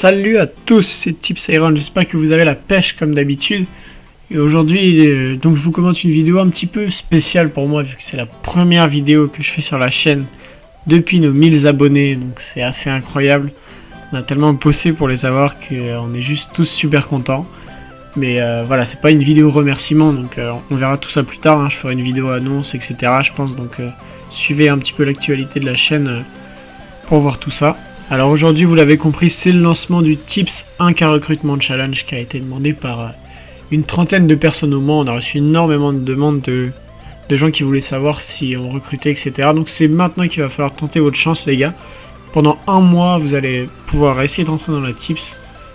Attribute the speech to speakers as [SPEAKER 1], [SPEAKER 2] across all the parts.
[SPEAKER 1] Salut à tous, c'est Tips Iron, j'espère que vous avez la pêche comme d'habitude. Et aujourd'hui, euh, je vous commente une vidéo un petit peu spéciale pour moi, vu que c'est la première vidéo que je fais sur la chaîne depuis nos 1000 abonnés, donc c'est assez incroyable. On a tellement bossé pour les avoir qu'on est juste tous super contents. Mais euh, voilà, c'est pas une vidéo remerciement, donc euh, on verra tout ça plus tard. Hein. Je ferai une vidéo annonce, etc. Je pense, donc suivez un petit peu l'actualité de la chaîne pour voir tout ça. Alors aujourd'hui, vous l'avez compris, c'est le lancement du Tips 1K Recruitment Challenge qui a été demandé par euh, une trentaine de personnes au moins. On a reçu énormément de demandes de, gens qui voulaient savoir si on recrutait, etc. Donc c'est maintenant qu'il va falloir tenter votre chance, les gars. Pendant un mois, vous allez pouvoir essayer d'entrer dans la Tips.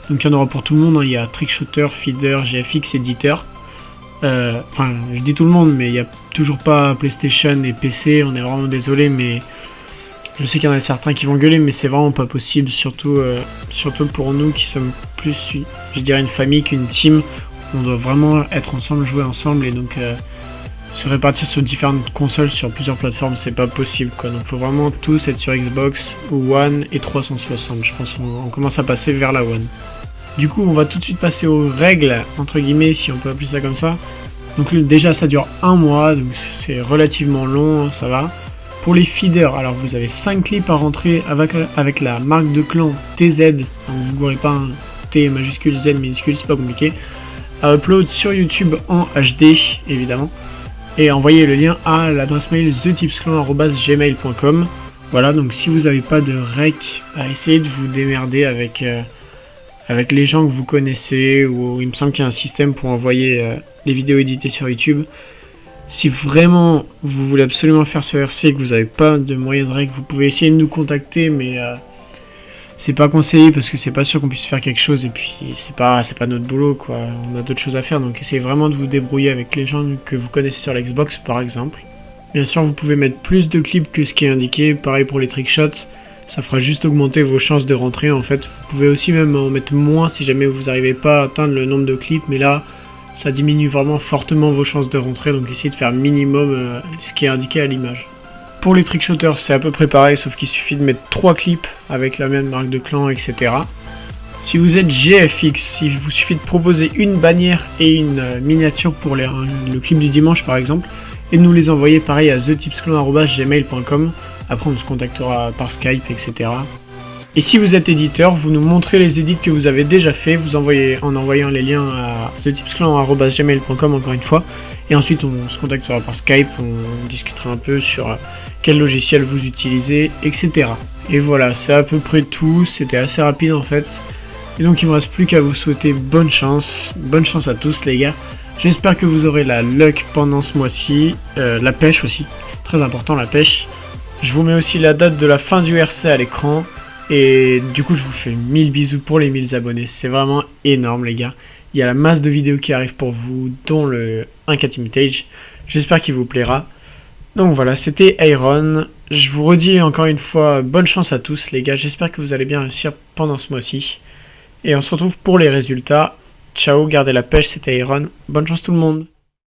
[SPEAKER 1] Donc il y en aura pour tout le monde. Hein. Il y a Trickshooter, Feeder, GFX, Éditeur. Euh, enfin, je dis tout le monde, mais il n'y a toujours pas PlayStation et PC. On est vraiment désolé, mais je sais qu'il y en a certains qui vont gueuler, mais c'est vraiment pas possible, surtout, euh, surtout pour nous qui sommes plus, je dirais, une famille qu'une team. On doit vraiment être ensemble, jouer ensemble, et donc euh, se répartir sur différentes consoles sur plusieurs plateformes, c'est pas possible, quoi. Donc faut vraiment tous être sur Xbox, One et 360. Je pense qu'on commence à passer vers la One. Du coup, on va tout de suite passer aux règles, entre guillemets, si on peut appeler ça comme ça. Donc déjà, ça dure un mois, donc c'est relativement long, ça va. Pour les feeders, alors vous avez 5 clips à rentrer avec, la marque de clan TZ, donc vous n'aurez pas un T majuscule Z minuscule, c'est pas compliqué, à upload sur YouTube en HD évidemment, et envoyer le lien à l'adresse mail thetipsclan.gmail.com. Voilà, donc si vous n'avez pas de rec, bah, essayez de vous démerder avec, euh, avec les gens que vous connaissez, ou il me semble qu'il y a un système pour envoyer euh, les vidéos éditées sur YouTube. Si vraiment vous voulez absolument faire ce RC et que vous n'avez pas de moyen de règle, vous pouvez essayer de nous contacter, mais euh, c'est pas conseillé parce que c'est pas sûr qu'on puisse faire quelque chose et puis c'est pas c'est pas notre boulot quoi. On a d'autres choses à faire donc essayez vraiment de vous débrouiller avec les gens que vous connaissez sur l'Xbox par exemple. Bien sûr, vous pouvez mettre plus de clips que ce qui est indiqué, pareil pour les trickshots. Ça fera juste augmenter vos chances de rentrer en fait. Vous pouvez aussi même en mettre moins si jamais vous n'arrivez pas à atteindre le nombre de clips, mais là, ça diminue vraiment fortement vos chances de rentrer, donc essayez de faire minimum euh, ce qui est indiqué à l'image. Pour les trickshooters, c'est à peu près pareil, sauf qu'il suffit de mettre 3 clips avec la même marque de clan, etc. Si vous êtes GFX, il vous suffit de proposer une bannière et une euh, miniature pour les, le clip du dimanche par exemple, et de nous les envoyer pareil à thetipsclan.gmail.com. Après on se contactera par Skype, etc. Et si vous êtes éditeur, vous nous montrez les édits que vous avez déjà fait, vous envoyez en envoyant les liens à thetipsclan.gmail.com encore une fois, et ensuite on se contactera par Skype, on discutera un peu sur quel logiciel vous utilisez, etc. Et voilà, c'est à peu près tout, c'était assez rapide en fait. Et donc il me reste plus qu'à vous souhaiter bonne chance, bonne chance à tous les gars. J'espère que vous aurez la luck pendant ce mois-ci, euh, la pêche aussi, très important la pêche. Je vous mets aussi la date de la fin du RC à l'écran. Et du coup, je vous fais 1000 bisous pour les 1000 abonnés. C'est vraiment énorme, les gars. Il y a la masse de vidéos qui arrivent pour vous, dont le 1K Timitage. J'espère qu'il vous plaira. Donc voilà, c'était Iron. Je vous redis encore une fois, bonne chance à tous, les gars. J'espère que vous allez bien réussir pendant ce mois-ci. Et on se retrouve pour les résultats. Ciao, gardez la pêche, c'était Iron. Bonne chance tout le monde.